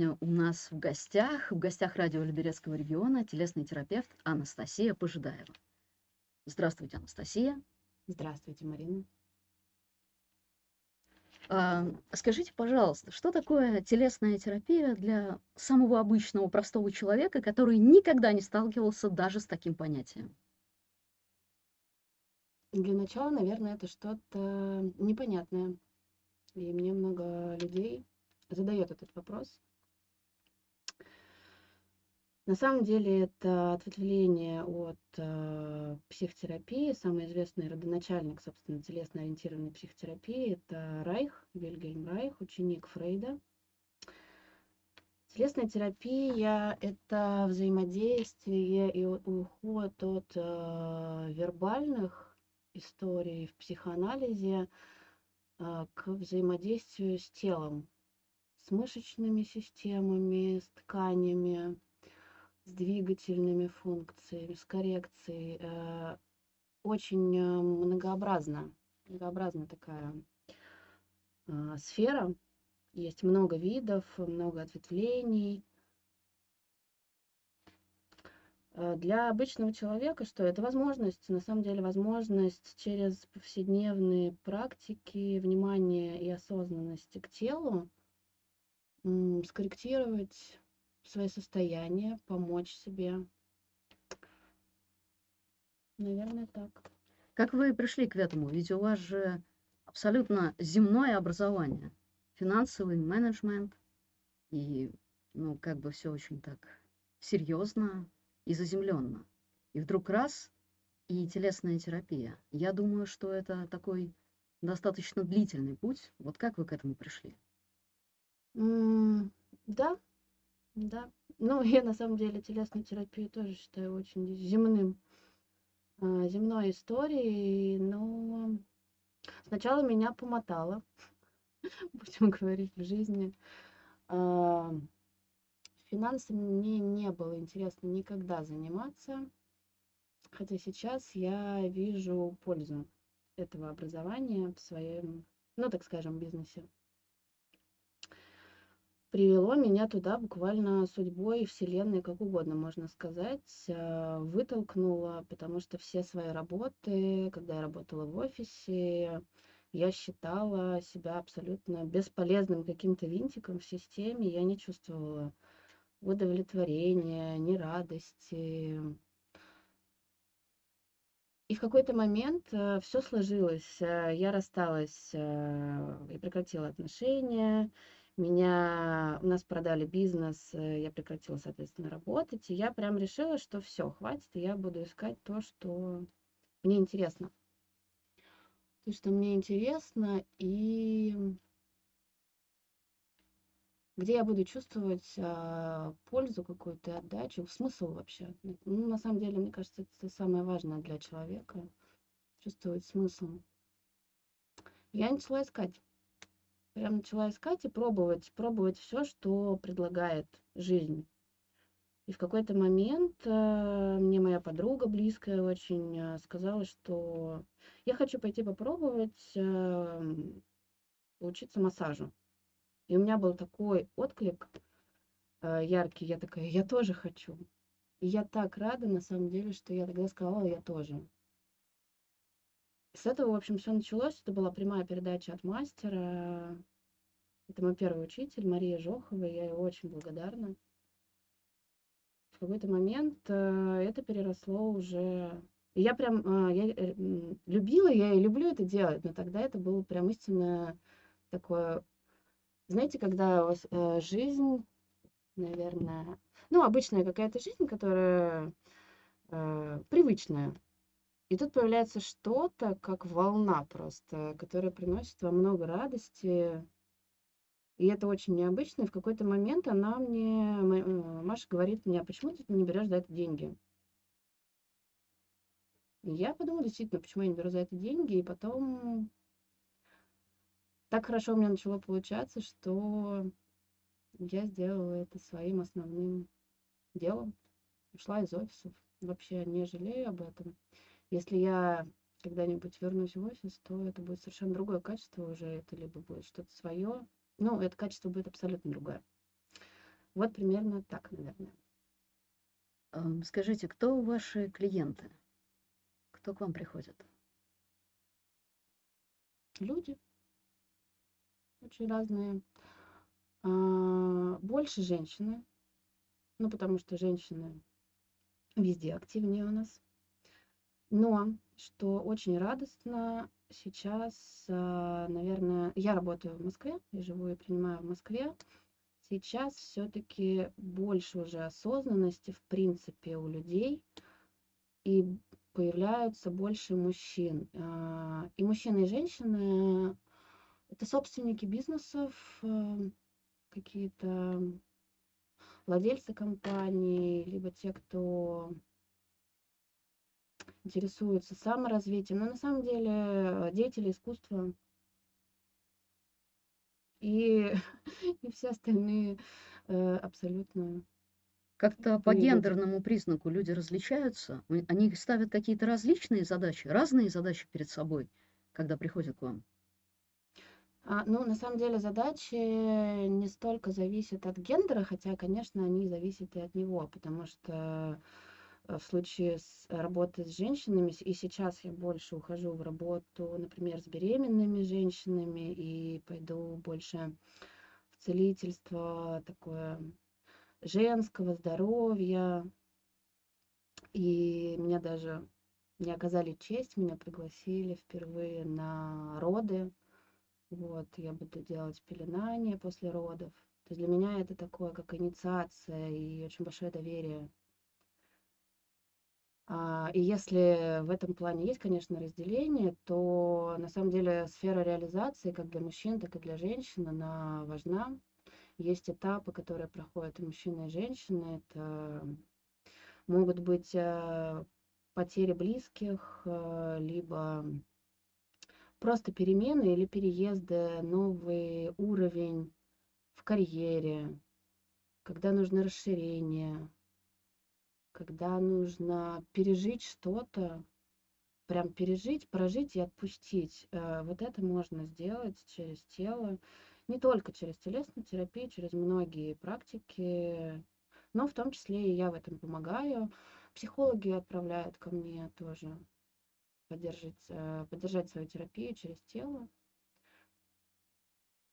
сегодня у нас в гостях, в гостях радио Люберецкого региона, телесный терапевт Анастасия Пожидаева. Здравствуйте, Анастасия. Здравствуйте, Марина. А, скажите, пожалуйста, что такое телесная терапия для самого обычного простого человека, который никогда не сталкивался даже с таким понятием? Для начала, наверное, это что-то непонятное. И мне много людей задает этот вопрос. На самом деле это ответвление от э, психотерапии. Самый известный родоначальник, собственно, телесно-ориентированной психотерапии – это Райх, Вильгельм Райх, ученик Фрейда. Телесная терапия – это взаимодействие и уход от э, вербальных историй в психоанализе э, к взаимодействию с телом, с мышечными системами, с тканями, с двигательными функциями, с коррекцией. Э, очень э, многообразна, многообразна такая э, сфера. Есть много видов, много ответвлений. Для обычного человека что? Это возможность, на самом деле возможность через повседневные практики, внимание и осознанности к телу скорректировать свое состояние, помочь себе. Наверное, так. Как вы пришли к этому? Ведь у вас же абсолютно земное образование, финансовый менеджмент, и, ну, как бы все очень так серьезно и заземленно. И вдруг раз и телесная терапия. Я думаю, что это такой достаточно длительный путь. Вот как вы к этому пришли? Mm, да, да. Ну, я на самом деле телесную терапию тоже считаю очень земным, а, земной историей, но сначала меня помотало, будем говорить, в жизни. А, финансами мне не было интересно никогда заниматься, хотя сейчас я вижу пользу этого образования в своем, ну, так скажем, бизнесе привело меня туда буквально судьбой, вселенной, как угодно можно сказать, а, вытолкнуло, потому что все свои работы, когда я работала в офисе, я считала себя абсолютно бесполезным каким-то винтиком в системе, я не чувствовала удовлетворения, ни радости. И в какой-то момент э, все сложилось. Э, я рассталась э, и прекратила отношения меня, у нас продали бизнес, э, я прекратила, соответственно, работать, и я прям решила, что все, хватит, я буду искать то, что мне интересно. То, что мне интересно, и где я буду чувствовать а, пользу какую-то, отдачу, смысл вообще. Ну, на самом деле, мне кажется, это самое важное для человека, чувствовать смысл. Я начала искать прям начала искать и пробовать, пробовать все, что предлагает жизнь. И в какой-то момент э, мне моя подруга близкая очень э, сказала, что я хочу пойти попробовать э, учиться массажу. И у меня был такой отклик э, яркий, я такая, я тоже хочу. И я так рада, на самом деле, что я тогда сказала, я тоже. С этого, в общем, все началось. Это была прямая передача от мастера. Это мой первый учитель, Мария Жохова, я ей очень благодарна. В какой-то момент э, это переросло уже... Я прям, э, я э, любила, я и люблю это делать, но тогда это было прям истинно такое... Знаете, когда у вас жизнь, наверное... Ну, обычная какая-то жизнь, которая привычная, и тут появляется что-то, как волна просто, которая приносит вам много радости. И это очень необычно. И в какой-то момент она мне, э, Маша говорит мне, а почему ты не берешь за это деньги? И я подумала, действительно, почему я не беру за это деньги. И потом так хорошо у меня начало получаться, что я сделала это своим основным делом. Ушла из офисов. Вообще не жалею об этом. Если я когда-нибудь вернусь в офис, то это будет совершенно другое качество уже, это либо будет что-то свое, ну, это качество будет абсолютно другое. Вот примерно так, наверное. Ам, скажите, кто ваши клиенты? Кто к вам приходит? Люди очень разные. А, больше женщины, ну, потому что женщины везде активнее у нас. Но, что очень радостно, сейчас, а, наверное, я работаю в Москве, я живу и принимаю в Москве. Сейчас все-таки больше уже осознанности, в принципе, у людей, и появляются больше мужчин. А, И мужчины, и женщины – это собственники бизнесов, э, какие-то владельцы компаний, либо те, кто интересуется саморазвитием, но на самом деле э, деятели искусства и, и все остальные э, абсолютно Как-то по гендерному признаку люди различаются? Они ставят какие-то различные задачи, разные задачи перед собой, когда приходят к вам? А, ну, на самом деле задачи не столько зависят от гендера, хотя, конечно, они зависят и от него, потому что в случае с работы с женщинами, и сейчас я больше ухожу в работу, например, с беременными женщинами, и пойду больше в целительство такое женского здоровья, и меня даже не оказали честь, меня пригласили впервые на роды. Вот, я буду делать пеленание после родов. То есть для меня это такое, как инициация и очень большое доверие. А, И если в этом плане есть, конечно, разделение, то на самом деле сфера реализации как для мужчин, так и для женщин, она важна. Есть этапы, которые проходят и мужчины, и женщины. Это могут быть э, потери близких, э, либо просто перемены или переезды, новый уровень в карьере, когда нужно расширение, когда нужно пережить что-то, прям пережить, прожить и отпустить. Э, Вот это можно сделать через тело, не только через телесную терапию, через многие практики, но в том числе и я в этом помогаю. Психологи отправляют ко мне тоже поддержать, э, поддержать свою терапию через тело.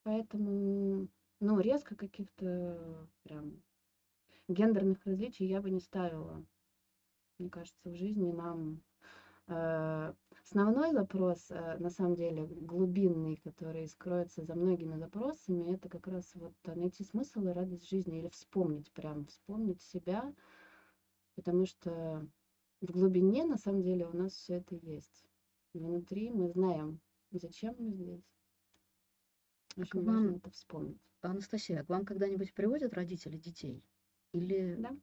Поэтому, ну, резко каких-то прям гендерных различий я бы не ставила. Мне кажется, в жизни нам э, основной запрос, э, на самом деле, глубинный, который скроется за многими запросами, это как раз вот найти смысл и радость жизни или вспомнить, прям вспомнить себя, потому что в глубине, на самом деле, у нас все это есть. Внутри мы знаем, зачем мы здесь. А Очень важно вам, это вспомнить. Анастасия, к вам когда-нибудь приводят родители детей? Или... Да?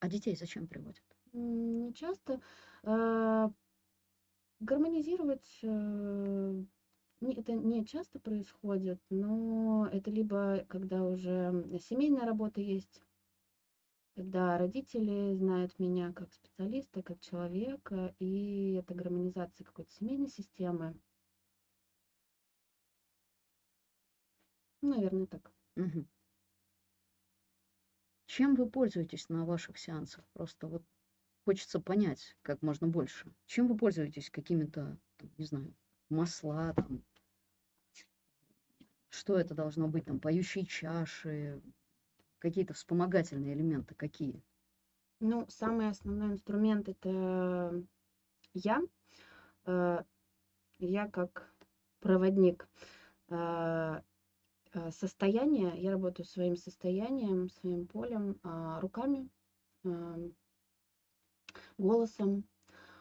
А детей зачем приводят? Не часто. Э, Гармонизировать э, не- это не часто происходит, но это либо когда уже семейная работа есть, когда родители знают меня как специалиста, как человека, и это гармонизация какой-то семейной системы. Наверное, так. Мгм. Чем вы пользуетесь на ваших сеансах? Просто вот хочется понять как можно больше. Чем вы пользуетесь? Какими-то, не знаю, масла, там, что это должно быть, там, поющие чаши, какие-то вспомогательные элементы, какие? Ну, самый основной инструмент это я. Э, Я как проводник э, э, состояния, я работаю своим состоянием, своим полем, а, руками, эм, голосом.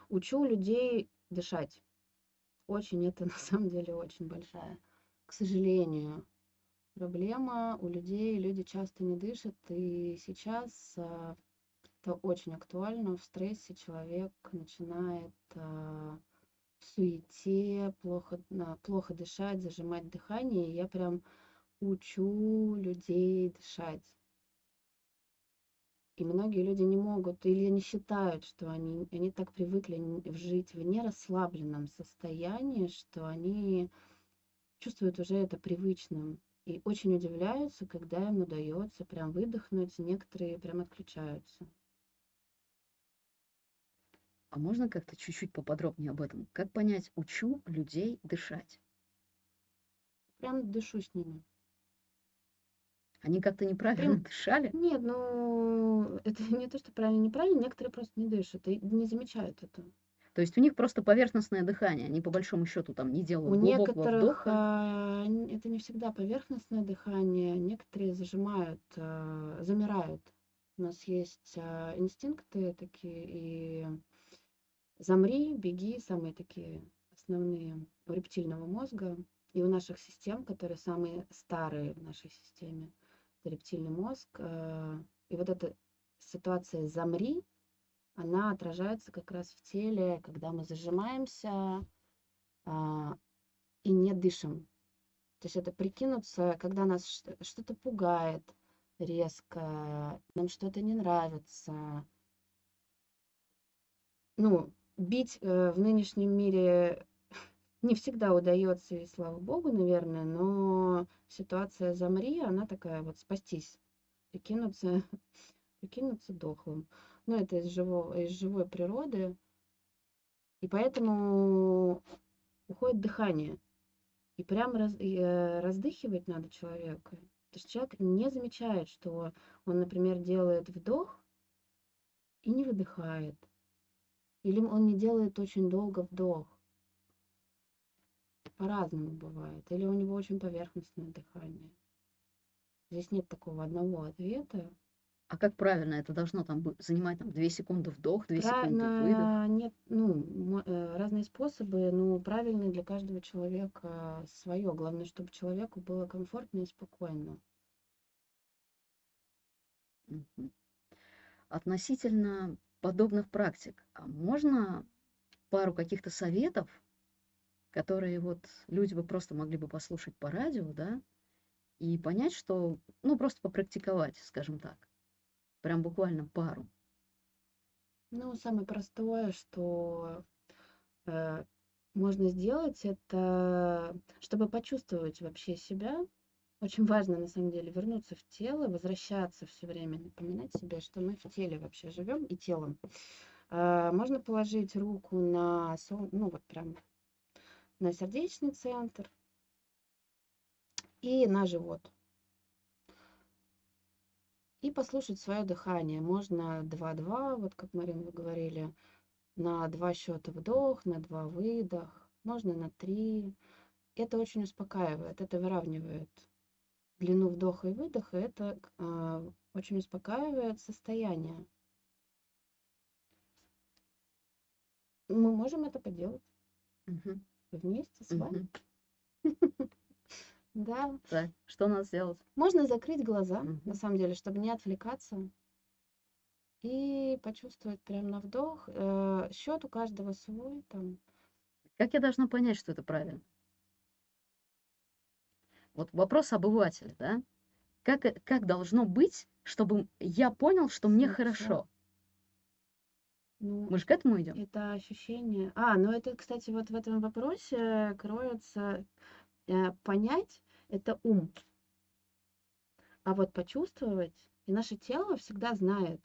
Учу людей дышать. Очень это на самом деле очень большая, к сожалению, проблема у людей. Люди часто не дышат, и сейчас а, это очень актуально. В стрессе человек начинает а, в суете плохо, плохо дышать, зажимать дыхание. И я прям учу людей дышать. И многие люди не могут или не считают, что они, они так привыкли жить в нерасслабленном состоянии, что они чувствуют уже это привычным. И очень удивляются, когда им удается прям выдохнуть, некоторые прям отключаются. А можно как-то чуть-чуть поподробнее об этом? Как понять, учу людей дышать? Прям дышу с ними. Они как-то неправильно Прям... дышали? Нет, ну это не то, что правильно, неправильно, некоторые просто не дышат и не замечают это. То есть у них просто поверхностное дыхание, они по большому счету там не У делают глубокого некоторых вдоха. а, это не всегда поверхностное дыхание, некоторые зажимают, а, замирают. У нас есть а, инстинкты такие, и замри, беги, самые такие основные у рептильного мозга. И у наших систем, которые самые старые в нашей системе, рептильный мозг. а, И вот эта ситуация замри, она отражается как раз в теле, когда мы зажимаемся а, и не дышим. То есть это прикинуться, когда нас что-то пугает резко, нам что-то не нравится. Ну, бить э, в нынешнем мире не всегда удается, и слава богу, наверное, но ситуация замри, она такая вот спастись, прикинуться, прикинуться дохлым. Ну, это из, живого, из живой природы. И поэтому уходит дыхание. И прям раз, и, э, раздыхивать надо человека. То есть человек не замечает, что он, например, делает вдох и не выдыхает. Или он не делает очень долго вдох. По-разному бывает. Или у него очень поверхностное дыхание. Здесь нет такого одного ответа. А как правильно это должно там занимать там 2 секунды вдох, 2 секунды выдох? Правильно, нет, ну, э, разные способы, ну, правильные для каждого человека свое. Главное, чтобы человеку было комфортно и спокойно. Относительно подобных практик, а можно пару каких-то советов, которые вот люди бы просто могли бы послушать по радио, да, и понять, что, ну, просто попрактиковать, скажем так. Прям буквально пару. Ну, самое простое, что э, можно сделать, это чтобы почувствовать вообще себя. Очень важно, на самом деле, вернуться в тело, возвращаться все время, напоминать себе, что мы в теле вообще живем и телом. А, Можно положить руку на, сол- ну вот прям на сердечный центр и на живот. И послушать свое дыхание. Можно 2-2, вот как, Марин, вы говорили, на два счета вдох, на два выдох, можно на три. Это очень успокаивает, это выравнивает длину вдоха и выдоха, это а, очень успокаивает состояние. Мы можем это поделать Мгм. Вместе с вами. Да, что надо сделать? можно закрыть глаза, на самом деле, чтобы не отвлекаться. И почувствовать прям на вдох. Э, счет у каждого свой. Там. Как я должна понять, что это правильно? Вот вопрос обывателя, да? Как, э- как должно быть, чтобы я понял, что мне хорошо? Ну, Мы же к этому идем. это ощущение. А, ну это, кстати, вот в этом вопросе кроется э, понять это ум. А вот почувствовать, и наше тело всегда знает,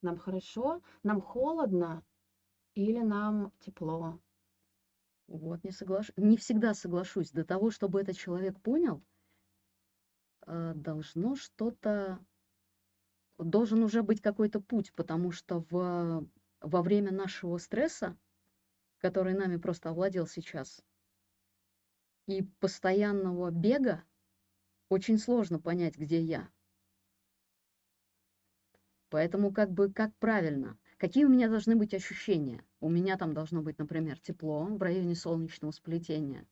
нам хорошо, нам холодно или нам тепло. Вот, не соглаш... не всегда соглашусь. До того, чтобы этот человек понял, э, должно что-то, должен уже быть какой-то путь, потому что в... во время нашего стресса, который нами просто овладел сейчас, и постоянного бега, очень сложно понять, где я. Поэтому как бы как правильно? Какие у меня должны быть ощущения? У меня там должно быть, например, тепло в районе солнечного сплетения.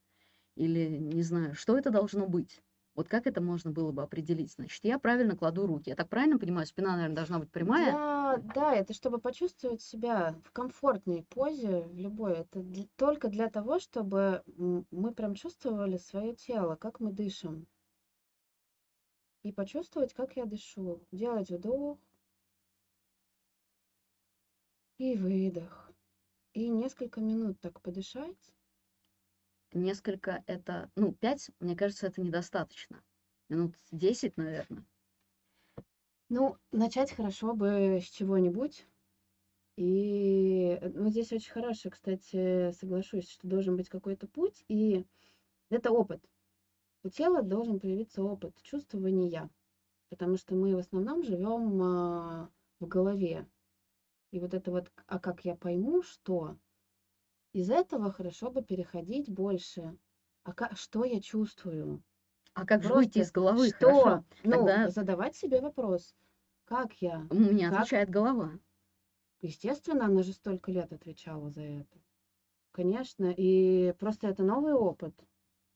Или, не знаю, что это должно быть? Вот как это можно было бы определить? Значит, я правильно кладу руки. Я так правильно понимаю, спина, наверное, должна быть прямая? Для, да, это чтобы почувствовать себя в комфортной позе, в любой. Это для- только для того, чтобы мы прям чувствовали свое тело, как мы дышим. И почувствовать, как я дышу. Делать вдох и выдох. И несколько минут так подышать. Несколько это, ну, пять, мне кажется, это недостаточно. Минут 10, наверное. Ну, начать хорошо бы с чего-нибудь. И, э, ну, здесь очень хороший, кстати, соглашусь, что должен быть какой-то путь, и это опыт. У тела должен появиться опыт чувствования, потому что мы в основном живем а, в голове. И вот это вот, а как я пойму, что? Из этого хорошо бы переходить больше. А ка- что я чувствую? А как же выйти Просто из головы? что? Хорошо. Ну, Тогда задавать себе вопрос, как я? у меня Как? отвечает голова. Естественно, она же столько лет отвечала за это. Конечно, и просто это новый опыт.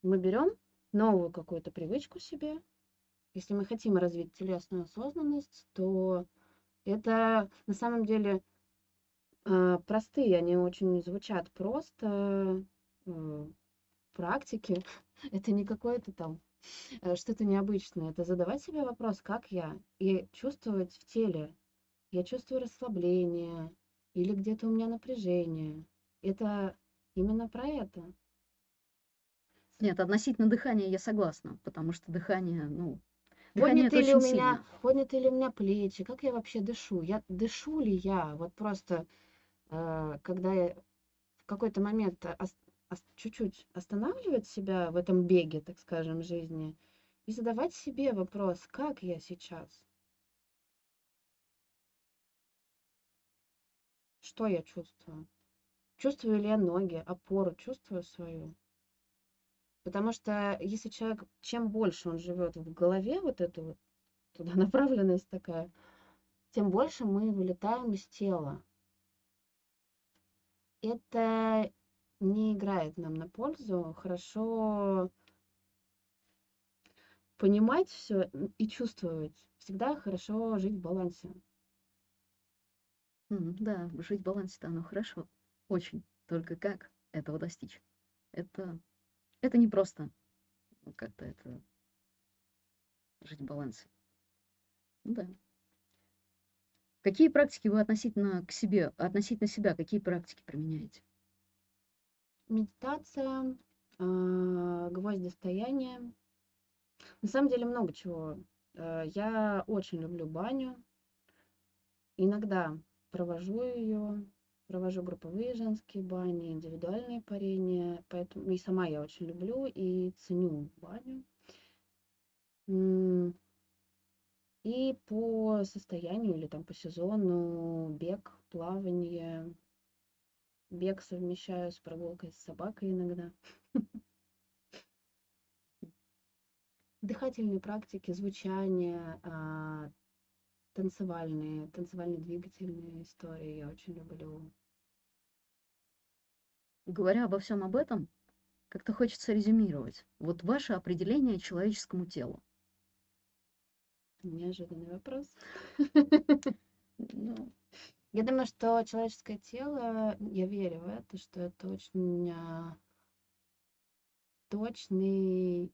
Мы берем новую какую-то привычку себе. Если мы хотим развить телесную осознанность, то это на самом деле простые, они очень звучат просто э, практики. Это не какое-то там э, что-то необычное. Это задавать себе вопрос, как я, и чувствовать в теле. Я чувствую расслабление или где-то у меня напряжение. Это именно про это. Нет, относительно дыхания я согласна, потому что дыхание, ну, дыхание Подняты ли у меня, сильно. подняты ли у меня плечи, как я вообще дышу? Я дышу ли я? Вот просто, когда я в какой-то момент чуть-чуть останавливать себя в этом беге, так скажем, жизни, и задавать себе вопрос, как я сейчас? Что я чувствую? Чувствую ли я ноги, опору чувствую свою? Потому что если человек, чем больше он живет в голове, вот эту вот туда направленность такая, тем больше мы вылетаем из тела. Это не играет нам на пользу. Хорошо понимать все и чувствовать. Всегда хорошо жить в балансе. Да, жить в балансе-то оно хорошо. Очень. Только как этого достичь? Это, это не просто. Ну, как-то это жить в балансе. Ну да. Какие практики вы относительно к себе, относительно себя, какие практики применяете? Медитация, а, гвоздистояние. На самом деле много чего. Э, Я очень люблю баню. Иногда провожу ее, провожу групповые женские бани, индивидуальные парения. Поэтому и сама я очень люблю и ценю баню. И по состоянию или там по сезону бег, плавание. Бег совмещаю с прогулкой с собакой иногда. Дыхательные практики, звучание, а, танцевальные, танцевально-двигательные истории я очень люблю. Говоря обо всем об этом, как-то хочется резюмировать. Вот ваше определение человеческому телу. Неожиданный вопрос. Ну, Я думаю, что человеческое тело, я верю в это, что это очень а, точный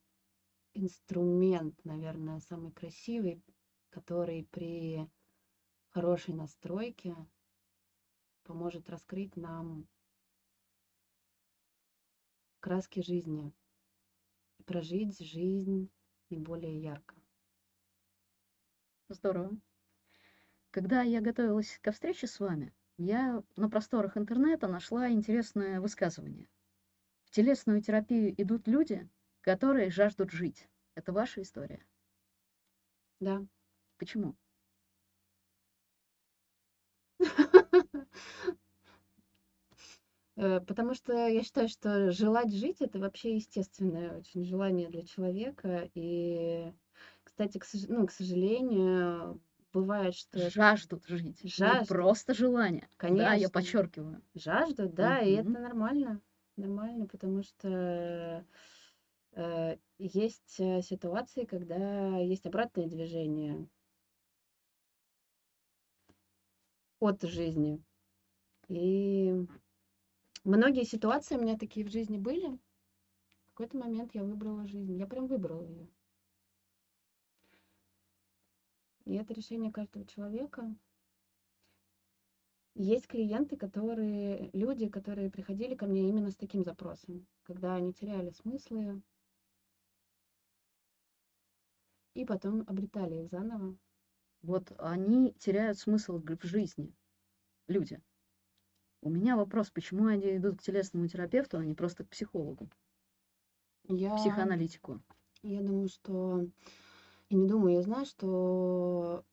инструмент, наверное, самый красивый, который при хорошей настройке поможет раскрыть нам краски жизни прожить жизнь наиболее ярко. Здорово. Когда я готовилась ко встрече с вами, я на просторах интернета нашла интересное высказывание. В телесную терапию идут люди, которые жаждут жить. Это ваша история. Да. Почему? Э, Потому что я считаю, что желать жить это вообще естественное очень желание для человека. И, кстати, к, сож- ну, к сожалению, бывает, что Жаждут жить. Жаждут. просто желание. Да, я Конечно. подчеркиваю. жаждут, да, и это нормально. Нормально, потому что э, есть э, ситуации, когда есть обратное движение от жизни. И многие ситуации у меня такие в жизни были. В какой-то момент я выбрала жизнь. Я прям выбрала ее. И это решение каждого человека. Есть клиенты, которые, люди, которые приходили ко мне именно с таким запросом, когда они теряли смыслы, И потом обретали их заново. Вот они теряют смысл в жизни, люди. У меня вопрос, почему они идут к телесному терапевту, а не просто к психологу, Я, психоаналитику? я думаю, что... И не думаю, я знаю, что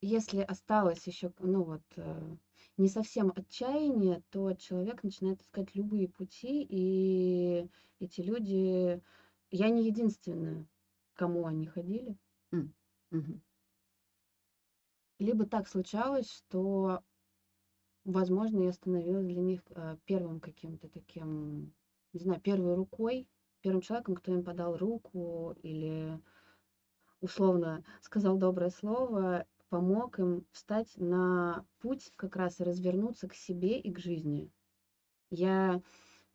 если осталось еще, ну вот, э, не совсем отчаяние, то человек начинает искать любые пути, и эти люди... Я не единственная, кому они ходили. М, мгм. Либо так случалось, что, возможно, я становилась для них э, первым каким-то таким, не знаю, первой рукой, первым человеком, кто им подал руку или условно сказал доброе слово, помог им встать на путь как раз и развернуться к себе и к жизни. Я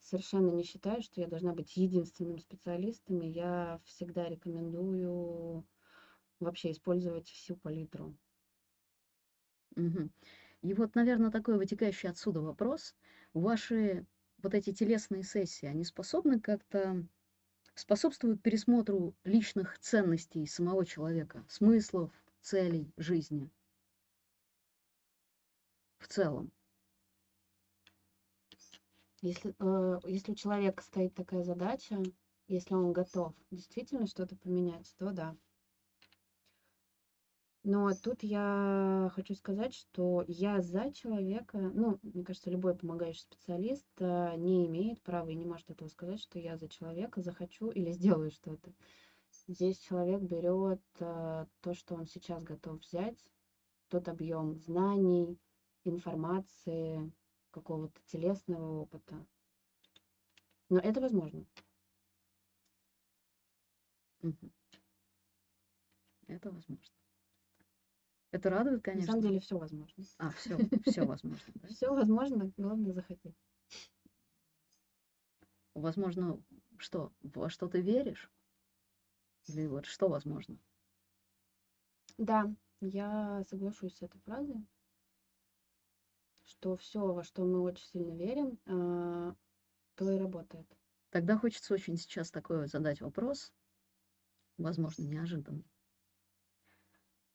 совершенно не считаю, что я должна быть единственным специалистом, и я всегда рекомендую вообще использовать всю палитру. Мгм. И вот, наверное, такой вытекающий отсюда вопрос. Ваши вот эти телесные сессии, они способны как-то способствуют пересмотру личных ценностей самого человека, смыслов, целей жизни в целом? Если, э, если у человека стоит такая задача, если он готов действительно что-то поменять, то да. Но тут я хочу сказать, что я за человека, ну, мне кажется, любой помогающий специалист э, не имеет права и не может этого сказать, что я за человека захочу или сделаю что-то. Здесь человек берет э, то, что он сейчас готов взять, тот объем знаний, информации, какого-то телесного опыта. Но это возможно. Это возможно. Это радует, На самом конечно. деле все возможно. А, все, все возможно, да? Все возможно, главное захотеть. Возможно, что? Во что ты веришь? Или вот что возможно? Да, я соглашусь с этой фразой, что все, во что мы очень сильно верим, а, то и работает. Тогда хочется очень сейчас такой задать вопрос, возможно, неожиданный.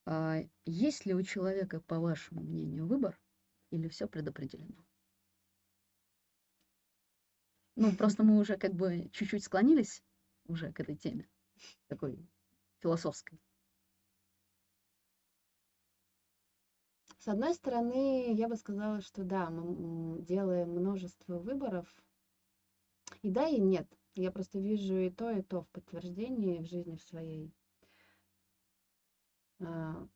А есть ли у человека, по вашему мнению, выбор или все предопределено? Ну, просто мы уже как бы чуть-чуть склонились уже к этой теме, такой философской. С одной стороны, я бы сказала, что да, мы делаем множество выборов. И да, и нет. Я просто вижу и то, и то в подтверждении в жизни в своей. А,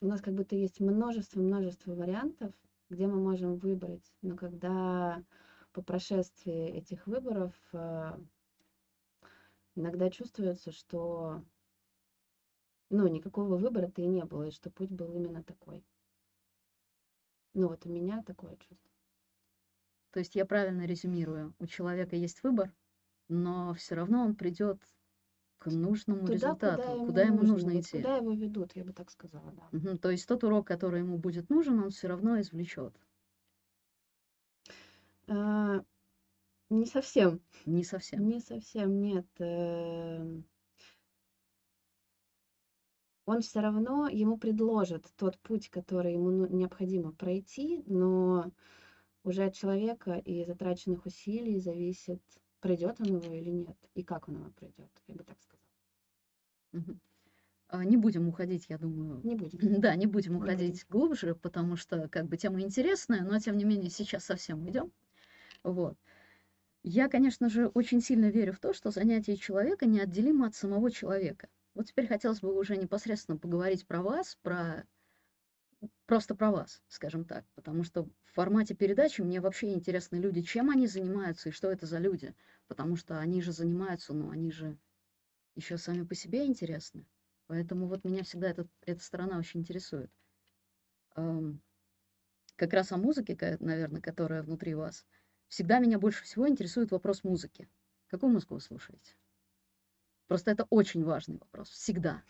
У нас как будто есть множество-множество вариантов, где мы можем выбрать. Но когда по прошествии этих выборов а, иногда чувствуется, что ну, никакого выбора-то и не было, и что путь был именно такой. Ну, вот у меня такое чувство. То есть я правильно резюмирую, у человека есть выбор, но все равно он придет к нужному Туда, результату, куда ему, куда ему нужно вот идти. куда его ведут, я бы так сказала, да. Мгм. То есть тот урок, который ему будет нужен, он все равно извлечет. А, не совсем, Не совсем. не совсем, нет. эм. Он все равно, ему предложат тот путь, который ему ну- необходимо пройти, но уже от человека и затраченных усилий зависит, пройдет он его или нет, и как он его пройдет, я бы так сказала. А, Не будем уходить, я думаю. Не будем. Да, не будем Не уходить глубже, потому что как бы тема интересная, но тем не менее сейчас совсем уйдем. Вот. Я, конечно же, очень сильно верю в то, что занятие человека неотделимо от самого человека. Вот теперь хотелось бы уже непосредственно поговорить про вас, про просто про вас, скажем так, потому что в формате передачи мне вообще интересны люди, чем они занимаются и что это за люди, потому что они же занимаются, но они же еще сами по себе интересны. Поэтому вот меня всегда этот, эта сторона очень интересует. Как раз о музыке, наверное, которая внутри вас. Всегда меня больше всего интересует вопрос музыки. Какую музыку вы слушаете? Просто это очень важный вопрос. Всегда.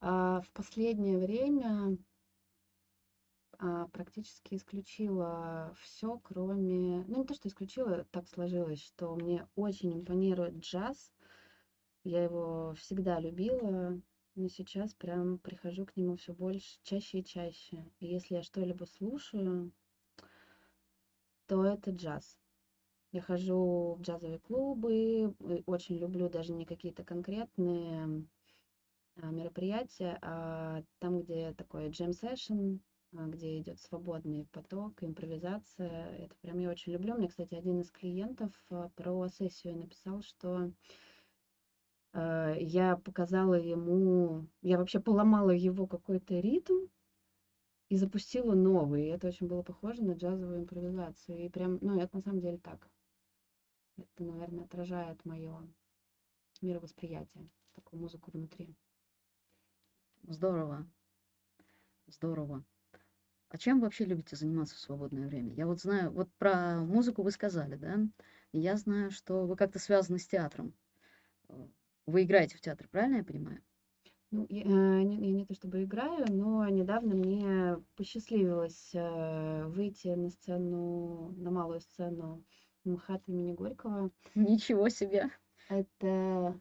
А в последнее время а, практически исключила все, кроме... Ну, не то, что исключила, так сложилось, что мне очень импонирует джаз. Я его всегда любила, но сейчас прям прихожу к нему все больше, чаще и чаще. И если я что-либо слушаю, то это джаз. Я хожу в джазовые клубы, очень люблю даже не какие-то конкретные а, мероприятия, а там, где такой джем-сессион, где идет свободный поток, импровизация. Это прям я очень люблю. Мне, кстати, один из клиентов а, про сессию написал, что а, я показала ему, я вообще поломала его какой-то ритм и запустила новый. И это очень было похоже на джазовую импровизацию. И прям, ну, это на самом деле так. Это, наверное, отражает мое мировосприятие, такую музыку внутри. Здорово. Здорово. А чем вообще любите заниматься в свободное время? Я вот знаю, вот про музыку вы сказали, да? И я знаю, что вы как-то связаны с театром. Э, Вы играете в театре, правильно я понимаю? Ну, я, э, не, я не то чтобы играю, но недавно мне посчастливилось э, выйти на сцену, на малую сцену МХАТ имени Горького. Ничего себе. Это,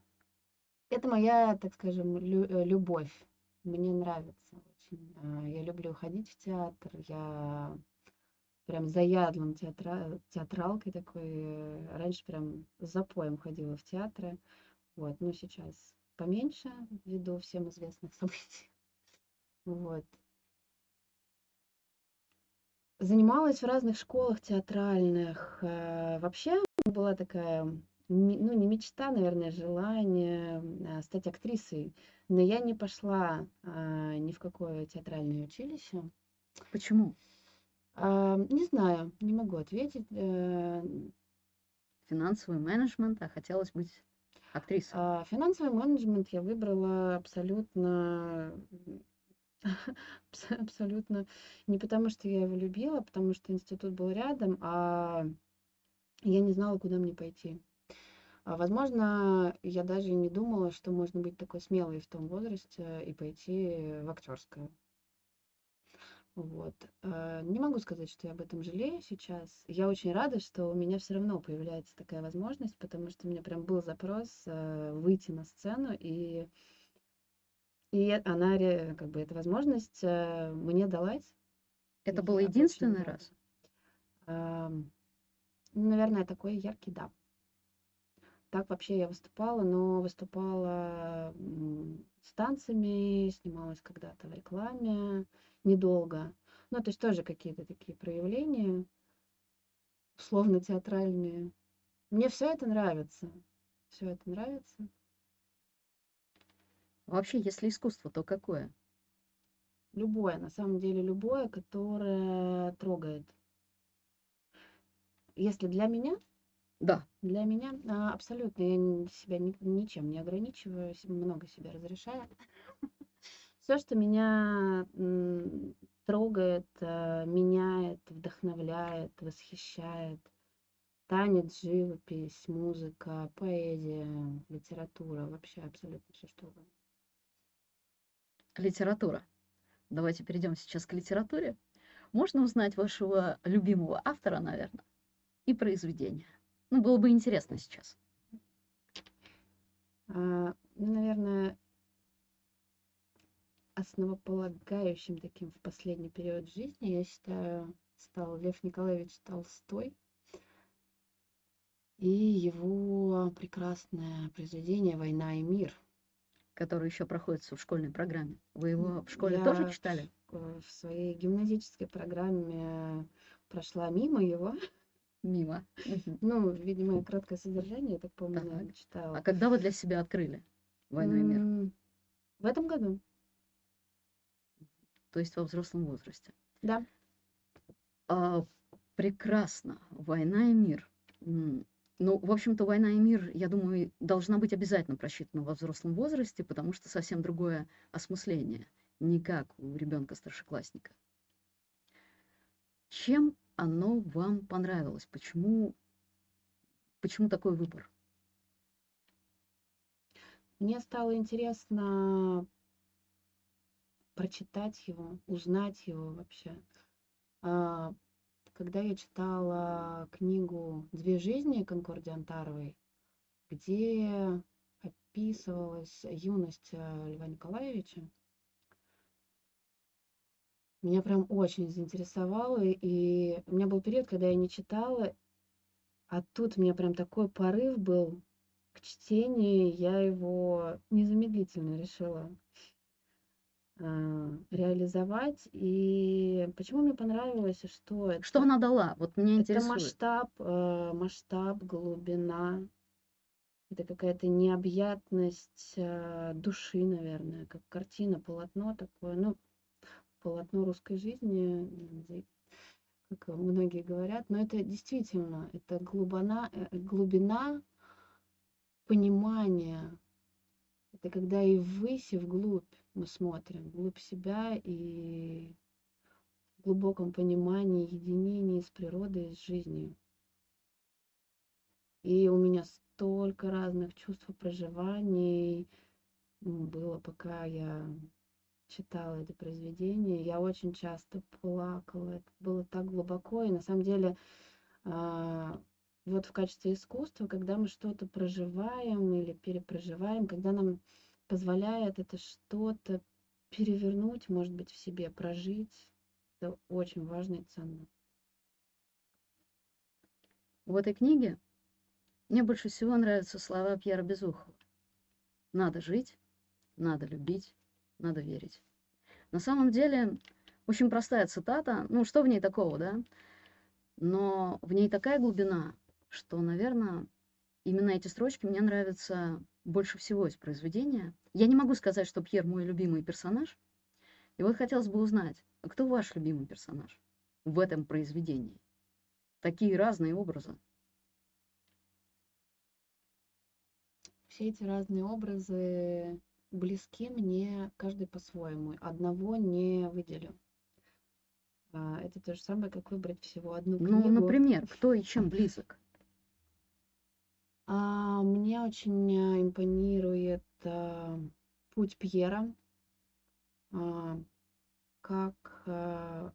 это моя, так скажем, лю- любовь. Мне нравится очень. Э, Я люблю ходить в театр. Я прям заядлым театра... театралкой такой. Раньше прям запоем ходила в театры. Вот, но сейчас поменьше, ввиду всем известных событий. Вот. Занималась в разных школах театральных. Э, Вообще была такая, ну не мечта, наверное, желание э, стать актрисой. Но я не пошла а, ни в какое театральное училище. Почему? А, Не знаю, не могу ответить. Э, Финансовый менеджмент, а хотелось быть актрисой. а, Финансовый менеджмент я выбрала абсолютно, абс- абсолютно не потому, что я его любила, а потому что институт был рядом, а я не знала, куда мне пойти. А, Возможно, я даже не думала, что можно быть такой смелой в том возрасте и пойти в актерское. Вот. Э, Не могу сказать, что я об этом жалею сейчас. Я очень рада, что у меня все равно появляется такая возможность, потому что у меня прям был запрос э, выйти на сцену, и, и она, как бы, эта возможность э, мне далась. Это был единственный раз? Ну, Наверное, такой яркий, да. Так вообще я выступала, но выступала с танцами, снималась когда-то в рекламе, недолго. Ну, то есть тоже какие-то такие проявления, условно театральные. Мне все это нравится. Все это нравится. Вообще, если искусство, то какое? Любое, на самом деле, любое, которое трогает. Если для меня, Да, для меня а, абсолютно я себя ни- ничем не ограничиваю, много себе разрешаю. Все, что меня трогает, э, меняет, вдохновляет, восхищает. Танец, живопись, музыка, поэзия, литература, вообще абсолютно все что угодно. литература. Давайте перейдем сейчас к литературе. Можно узнать вашего любимого автора, наверное, и произведения. Ну, было бы интересно сейчас. А, ну, наверное, основополагающим таким в последний период жизни, я считаю, стал Лев Николаевич Толстой и его прекрасное произведение «Война и мир». который еще проходится в школьной программе. Вы его в школе Я тоже в читали? э, в своей гимназической программе прошла мимо его. Мимо. Ну, видимо, краткое содержание, я так помню, Так. наверное, А читала. когда вы для себя открыли «Войну и мир»? В этом году, То есть во взрослом возрасте. да. А, прекрасно. «Война и мир». Ну, в общем-то, «Война и мир», я думаю, должна быть обязательно просчитана во взрослом возрасте, потому что совсем другое осмысление, не как у ребенка-старшеклассника. Чем оно вам понравилось? Почему, почему такой выбор? Мне стало интересно прочитать его, узнать его вообще. А, Когда я читала книгу «Две жизни» Конкорди Антаровой, где описывалась юность э, Льва Николаевича. Меня прям очень заинтересовало, и у меня был период, когда я не читала, а тут у меня прям такой порыв был к чтению, я его незамедлительно решила э, реализовать. И почему мне понравилось, что это? Что она дала? Вот меня Это интересует. масштаб, э, масштаб, глубина. Это какая-то необъятность э, души, наверное, как картина, полотно такое. Ну, полотно русской жизни, как многие говорят. Но это действительно, это глубина, э, глубина понимания. Это когда и ввысь, и вглубь мы смотрим, вглубь себя и в глубоком понимании, единении с природой, с жизнью. И у меня столько разных чувств проживаний было, пока я читала это произведение. Я очень часто плакала. Это было так глубоко. И на самом деле, а, вот в качестве искусства, когда мы что-то проживаем или перепроживаем, когда нам позволяет это что-то перевернуть, может быть, в себе, прожить, это очень важно и ценно. В этой книге мне больше всего нравятся слова Пьера Безухова. Надо жить, надо любить, надо верить. На самом деле, очень простая цитата. Ну, что в ней такого, да? Но в ней такая глубина, что, наверное, именно эти строчки мне нравятся больше всего из произведения. Я не могу сказать, что Пьер мой любимый персонаж. И вот хотелось бы узнать, а кто ваш любимый персонаж в этом произведении? Такие разные образы. Все эти разные образы близки мне, каждый по-своему. Одного не выделю. А, Это то же самое, как выбрать всего одну Ну, книгу. например, кто и чем близок? А, Мне очень э, импонирует а, путь Пьера, а, как а,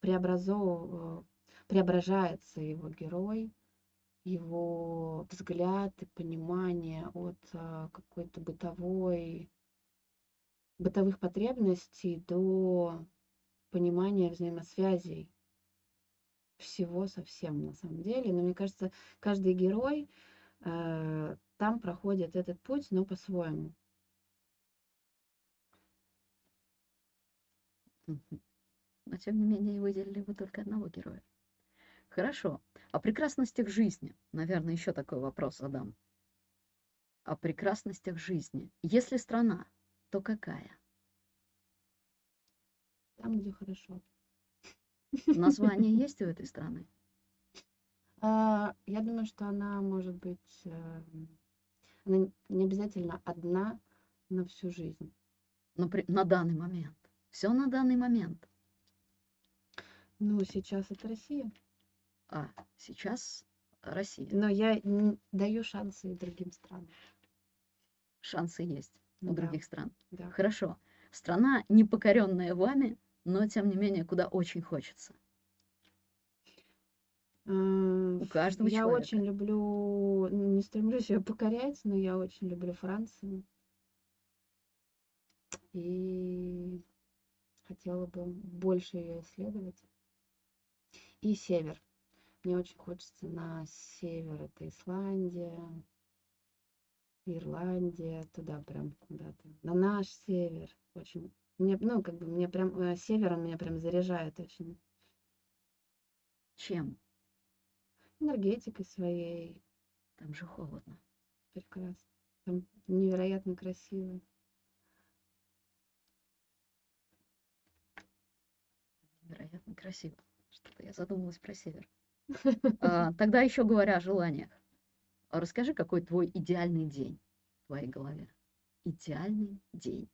преобразов- преображается его герой, его взгляд и понимание от а, какой-то бытовой, бытовых потребностей до понимания взаимосвязей всего со всем на самом деле. Но мне кажется, каждый герой э, там проходит этот путь, но по-своему. Но тем не менее выделили вы только одного героя. Хорошо. О прекрасностях жизни. Наверное, еще такой вопрос задам. О прекрасностях жизни. Если страна, то какая? Там, где хорошо. Название есть у этой страны? А, Я думаю, что она может быть, э, она не обязательно одна на всю жизнь. Напри- На данный момент. Все на данный момент. Ну, сейчас это Россия. А сейчас Россия. Но я даю шансы и другим странам. Шансы есть у Да, других стран. да. Хорошо. Страна, не покоренная вами, но тем не менее, куда очень хочется. У каждого Я человека. очень люблю, не стремлюсь ее покорять, но я очень люблю Францию. И хотела бы больше ее исследовать. И север. Мне очень хочется на север. Это Исландия, Ирландия, туда прям куда-то. На наш север. Очень. Мне, ну, как бы мне прям э, север, он меня прям заряжает очень Чем? энергетикой своей. Там же холодно. Прекрасно. Там невероятно красиво. Вероятно, красиво. Что-то я задумалась про север. А, Тогда еще говоря о желаниях. А Расскажи, какой твой идеальный день в твоей голове? Идеальный день.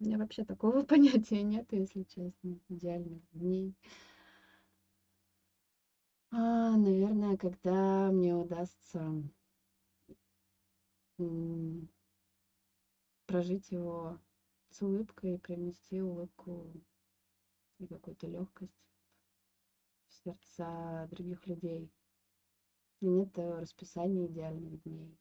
У меня вообще такого понятия нет, если честно. Идеальных дней. А, наверное, когда мне удастся прожить его с улыбкой, привнести улыбку и какую-то легкость сердца других людей. И нет э, расписания идеальных дней.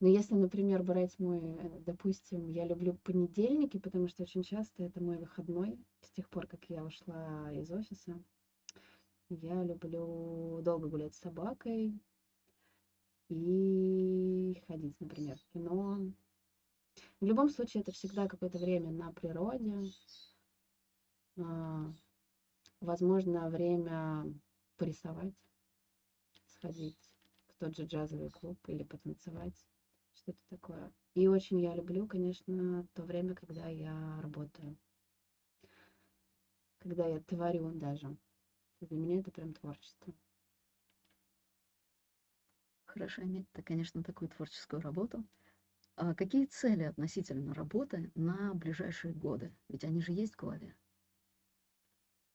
Но если, например, брать мой, э, допустим, я люблю понедельники, потому что очень часто это мой выходной, с тех пор, как я ушла из офиса. Я люблю долго гулять с собакой и ходить, например, в кино. В любом случае, это всегда какое-то время на природе. Возможно, время порисовать, сходить в тот же джазовый клуб или потанцевать что-то такое. И очень я люблю, конечно, то время, когда я работаю. Когда я творю даже. Для меня это прям творчество. Хорошо иметь-то, конечно, такую творческую работу. А какие цели относительно работы на ближайшие годы? Ведь они же есть в голове.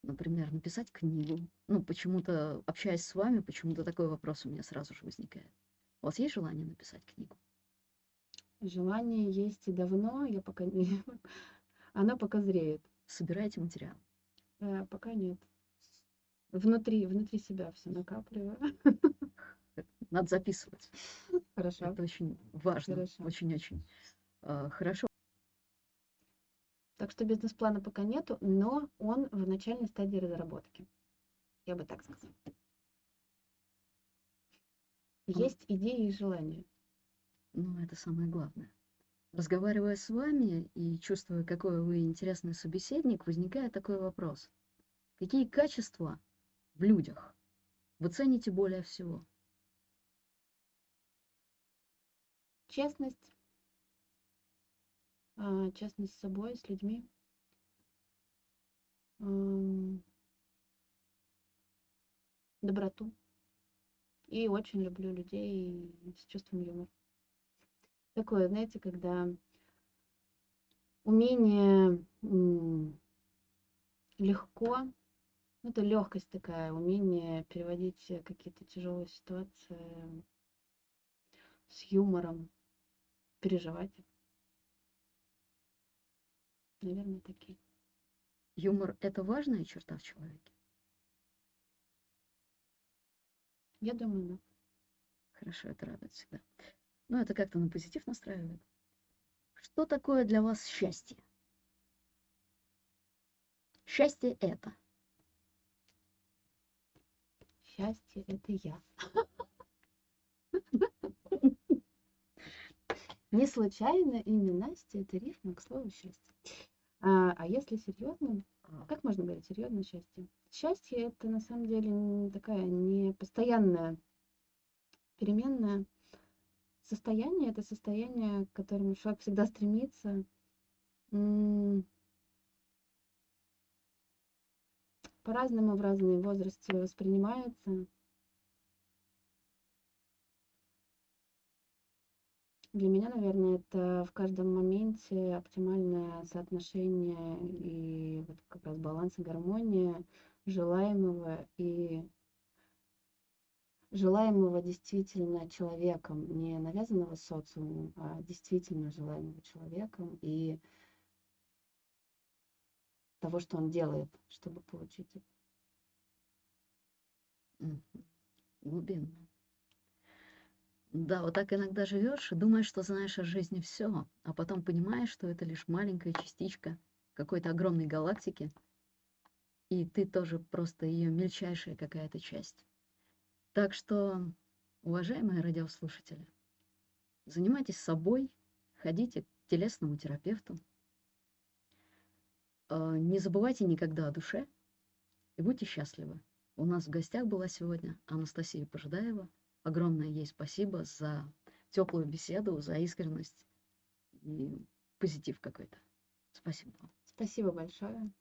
Например, написать книгу. Ну, почему-то, общаясь с вами, почему-то такой вопрос у меня сразу же возникает. У вас есть желание написать книгу? Желание есть и давно, я пока не... Оно пока зреет. Собираете материал? Э, пока нет. Внутри, внутри себя все накапливаю. Надо записывать. Хорошо. Это очень важно. Хорошо. Очень-очень э, хорошо. Так что бизнес-плана пока нету, но он в начальной стадии разработки. Я бы так сказала. Есть идеи и желания. Ну, это самое главное. Разговаривая с вами и чувствуя, какой вы интересный собеседник, возникает такой вопрос. Какие качества в людях вы цените более всего? Честность. А, Честность с собой, с людьми. Доброту. И очень люблю людей с чувством юмора. Такое, знаете, когда умение легко, ну, это легкость такая, умение переводить какие-то тяжелые ситуации с юмором, переживать. их. Наверное, такие. Юмор – это важная черта в человеке? Я думаю, да. Хорошо, это радует всегда. Ну, это как-то на позитив настраивает. Что такое для вас счастье? Счастье – это. Счастье — это я. Не случайно имя Настя — это рифма к слову счастье. А, а если серьезно, А, как можно говорить серьезно счастье? Счастье — это на самом деле такая не постоянная, переменное состояние. Это состояние, к которому человек всегда стремится. М, По-разному в разные возрасте воспринимается. Для меня, наверное, это в каждом моменте оптимальное соотношение и вот как раз баланс и гармония желаемого и желаемого действительно человеком, не навязанного социумом, а действительно желаемого человеком и того, что он делает, чтобы получить это. Глубинно. Да, вот так иногда живешь и думаешь, что знаешь о жизни все, а потом понимаешь, что это лишь маленькая частичка какой-то огромной галактики, и ты тоже просто ее мельчайшая какая-то часть. Так что, уважаемые радиослушатели, занимайтесь собой, ходите к телесному терапевту, э, не забывайте никогда о душе и будьте счастливы. У нас в гостях была сегодня Анастасия Пожидаева. Огромное ей спасибо за теплую беседу, за искренность и позитив какой-то. Спасибо вам. Спасибо большое.